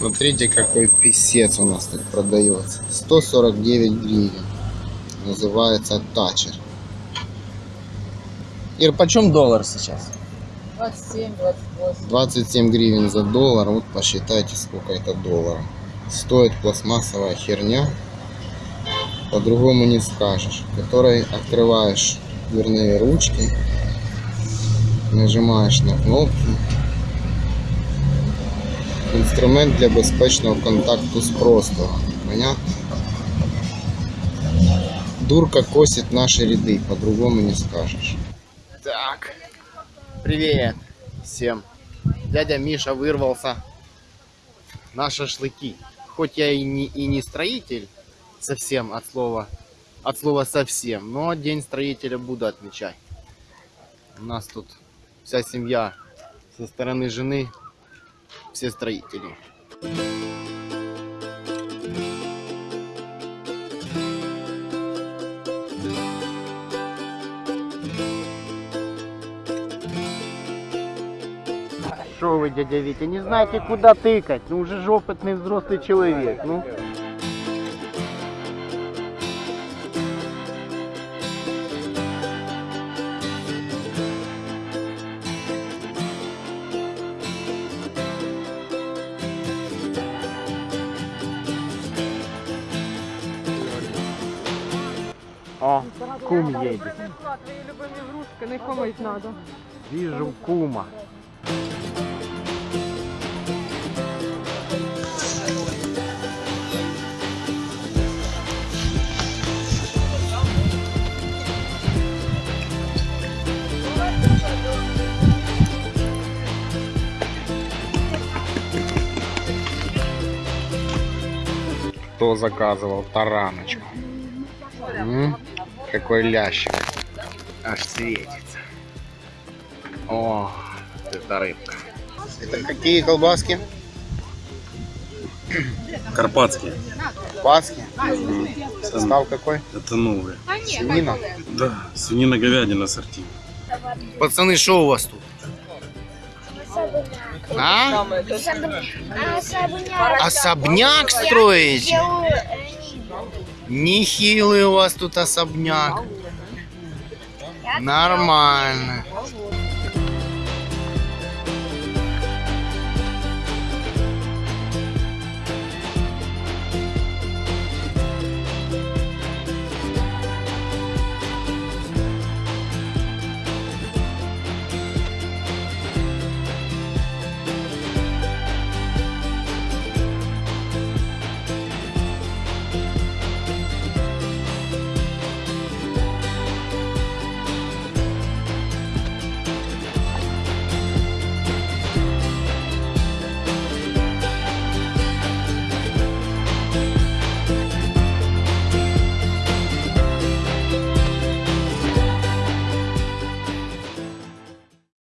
Смотрите, какой писец у нас тут продается. 149 гривен. Называется Тачер. Ир, почем доллар сейчас? 27, 28. 27 гривен за доллар. Вот посчитайте, сколько это долларов. Стоит пластмассовая херня. По-другому не скажешь. Которой открываешь дверные ручки. Нажимаешь на кнопки. Інструмент для безпечного контакту з простором. Понятно? Дурка косит наши ряды, по-другому не скажешь. Так, привет всем. Дядя Миша вырвался на шашлыки. Хоть я и не, и не строитель совсем от слова, от слова совсем, но день строителя буду отмечать. У нас тут вся семья со стороны жены все строители. Что вы, дядя Витя, не знаете, куда тыкать? Ну уже же опытный взрослый человек. Ну. О, кум едет. Твої любимі грушки, не комусь треба. Вижу кума. Кто заказывал тараночку? М? Какой лящик. Аж светится. О, это рыбка. Это какие колбаски? Карпатские. Колбаски? Состав какой? Это новые. Свинина? Да, свинина говядина ассорти. Пацаны, что у вас тут? А? Особняк. Особняк строите? Нехилый у вас тут особняк. Нормально.